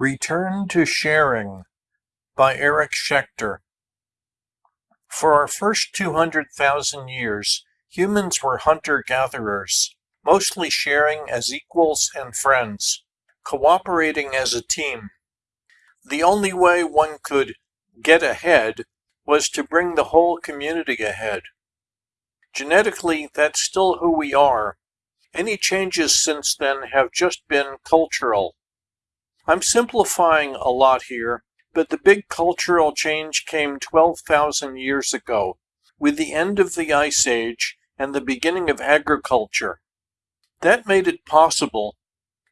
Return to Sharing by Eric Schechter. For our first 200,000 years, humans were hunter gatherers, mostly sharing as equals and friends, cooperating as a team. The only way one could get ahead was to bring the whole community ahead. Genetically, that's still who we are. Any changes since then have just been cultural. I'm simplifying a lot here, but the big cultural change came 12,000 years ago, with the end of the Ice Age and the beginning of agriculture. That made it possible,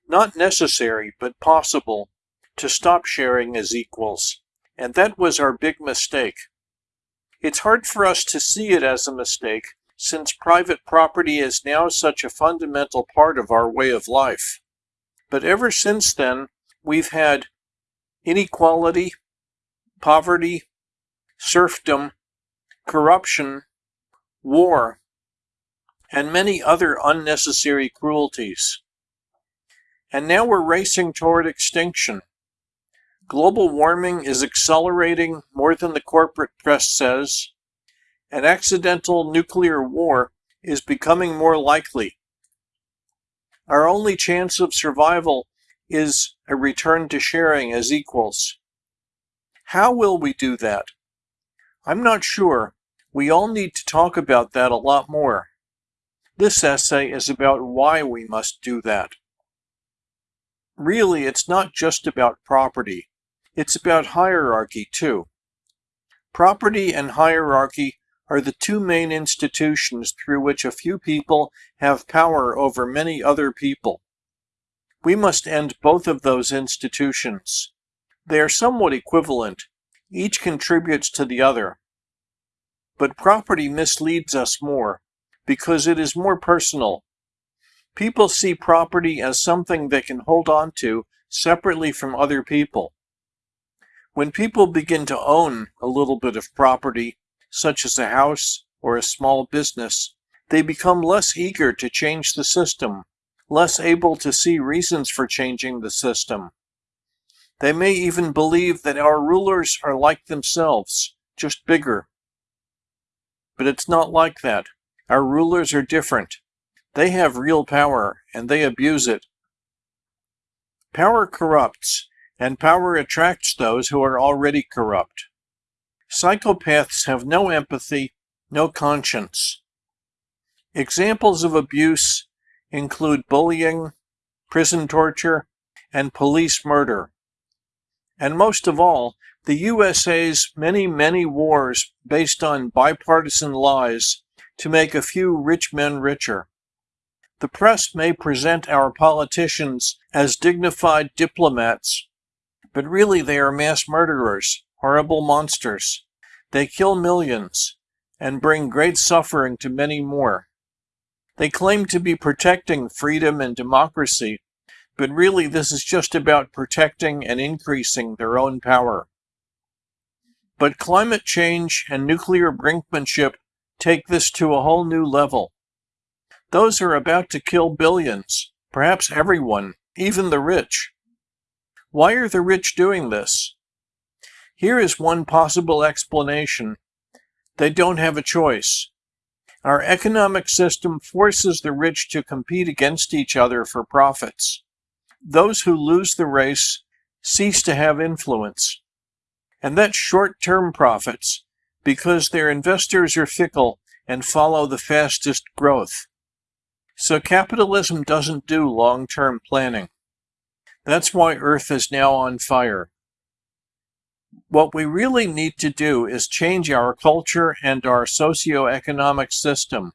not necessary, but possible, to stop sharing as equals, and that was our big mistake. It's hard for us to see it as a mistake, since private property is now such a fundamental part of our way of life. But ever since then, we've had inequality, poverty, serfdom, corruption, war, and many other unnecessary cruelties. And now we're racing toward extinction. Global warming is accelerating more than the corporate press says. An accidental nuclear war is becoming more likely. Our only chance of survival is a return to sharing as equals. How will we do that? I'm not sure. We all need to talk about that a lot more. This essay is about why we must do that. Really, it's not just about property. It's about hierarchy, too. Property and hierarchy are the two main institutions through which a few people have power over many other people. We must end both of those institutions. They are somewhat equivalent. Each contributes to the other. But property misleads us more, because it is more personal. People see property as something they can hold on to separately from other people. When people begin to own a little bit of property, such as a house or a small business, they become less eager to change the system less able to see reasons for changing the system. They may even believe that our rulers are like themselves, just bigger. But it's not like that. Our rulers are different. They have real power, and they abuse it. Power corrupts, and power attracts those who are already corrupt. Psychopaths have no empathy, no conscience. Examples of abuse include bullying, prison torture, and police murder. And most of all, the USA's many, many wars based on bipartisan lies to make a few rich men richer. The press may present our politicians as dignified diplomats, but really they are mass murderers, horrible monsters. They kill millions and bring great suffering to many more. They claim to be protecting freedom and democracy, but really this is just about protecting and increasing their own power. But climate change and nuclear brinkmanship take this to a whole new level. Those are about to kill billions, perhaps everyone, even the rich. Why are the rich doing this? Here is one possible explanation. They don't have a choice. Our economic system forces the rich to compete against each other for profits. Those who lose the race cease to have influence. And that's short-term profits, because their investors are fickle and follow the fastest growth. So capitalism doesn't do long-term planning. That's why Earth is now on fire. What we really need to do is change our culture and our socio-economic system.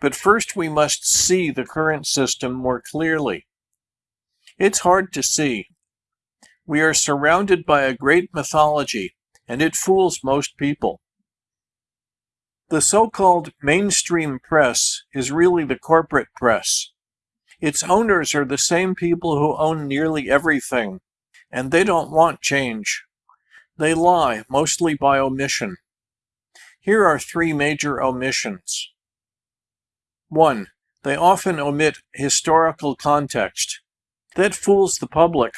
But first we must see the current system more clearly. It's hard to see. We are surrounded by a great mythology, and it fools most people. The so-called mainstream press is really the corporate press. Its owners are the same people who own nearly everything, and they don't want change. They lie, mostly by omission. Here are three major omissions. 1. They often omit historical context. That fools the public,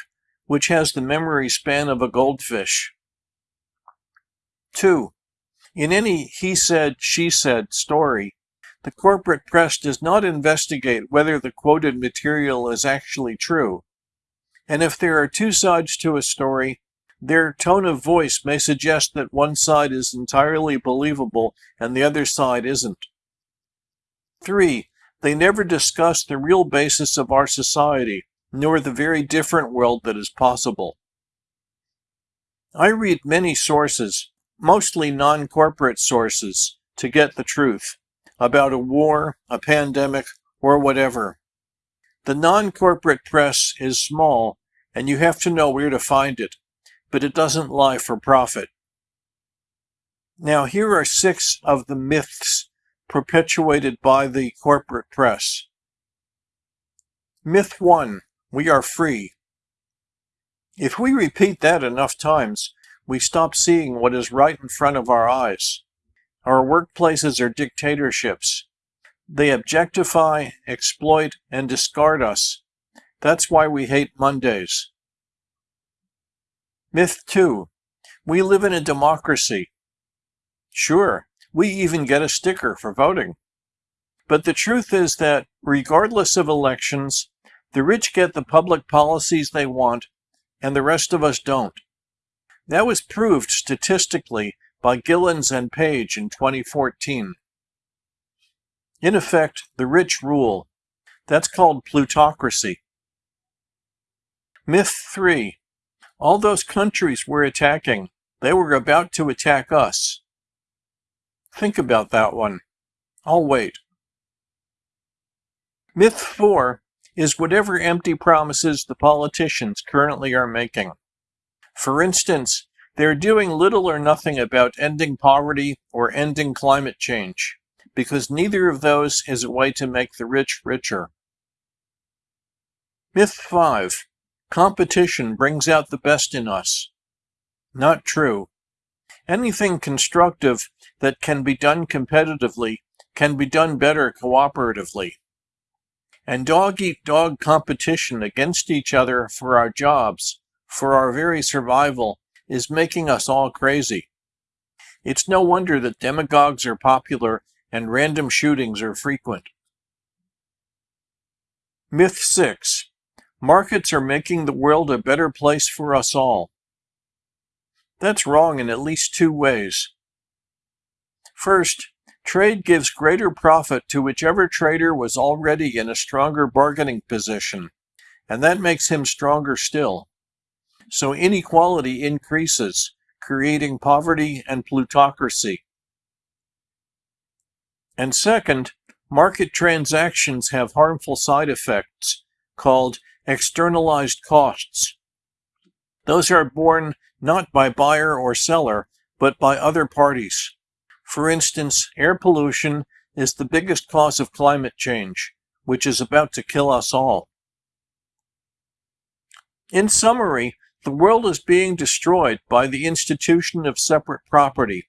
which has the memory span of a goldfish. 2. In any he said, she said story, the corporate press does not investigate whether the quoted material is actually true. And if there are two sides to a story, their tone of voice may suggest that one side is entirely believable and the other side isn't. 3. They never discuss the real basis of our society, nor the very different world that is possible. I read many sources, mostly non-corporate sources, to get the truth about a war, a pandemic, or whatever. The non-corporate press is small, and you have to know where to find it, but it doesn't lie for profit. Now here are six of the myths perpetuated by the corporate press. Myth 1. We are free. If we repeat that enough times, we stop seeing what is right in front of our eyes. Our workplaces are dictatorships. They objectify, exploit, and discard us. That's why we hate Mondays. Myth 2. We live in a democracy. Sure, we even get a sticker for voting. But the truth is that, regardless of elections, the rich get the public policies they want, and the rest of us don't. That was proved statistically by Gilens and Page in 2014. In effect, the rich rule. That's called plutocracy. Myth 3. All those countries we're attacking, they were about to attack us. Think about that one. I'll wait. Myth 4 is whatever empty promises the politicians currently are making. For instance, they're doing little or nothing about ending poverty or ending climate change, because neither of those is a way to make the rich richer. Myth 5. Competition brings out the best in us. Not true. Anything constructive that can be done competitively can be done better cooperatively. And dog-eat-dog competition against each other for our jobs, for our very survival, is making us all crazy. It's no wonder that demagogues are popular and random shootings are frequent. Myth 6. Markets are making the world a better place for us all. That's wrong in at least two ways. First, trade gives greater profit to whichever trader was already in a stronger bargaining position, and that makes him stronger still. So inequality increases, creating poverty and plutocracy. And second, market transactions have harmful side effects called externalized costs. Those are borne not by buyer or seller, but by other parties. For instance, air pollution is the biggest cause of climate change, which is about to kill us all. In summary, the world is being destroyed by the institution of separate property,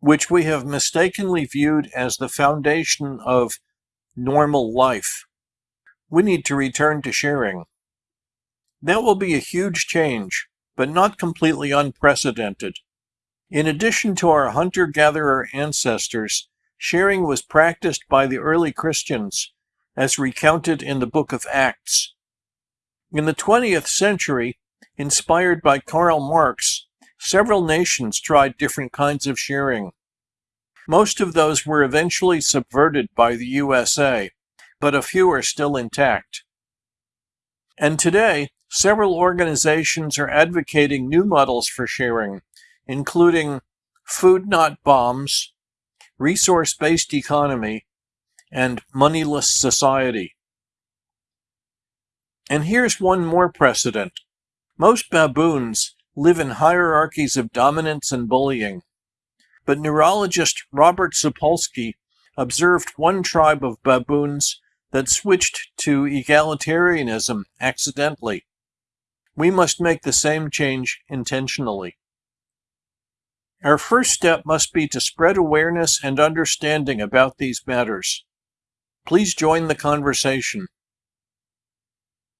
which we have mistakenly viewed as the foundation of normal life. We need to return to sharing. That will be a huge change, but not completely unprecedented. In addition to our hunter-gatherer ancestors, sharing was practiced by the early Christians, as recounted in the book of Acts. In the 20th century, inspired by Karl Marx, several nations tried different kinds of sharing. Most of those were eventually subverted by the USA, but a few are still intact. And today, Several organizations are advocating new models for sharing, including food not bombs, resource-based economy, and moneyless society. And here's one more precedent. Most baboons live in hierarchies of dominance and bullying. But neurologist Robert Sapolsky observed one tribe of baboons that switched to egalitarianism accidentally. We must make the same change intentionally. Our first step must be to spread awareness and understanding about these matters. Please join the conversation.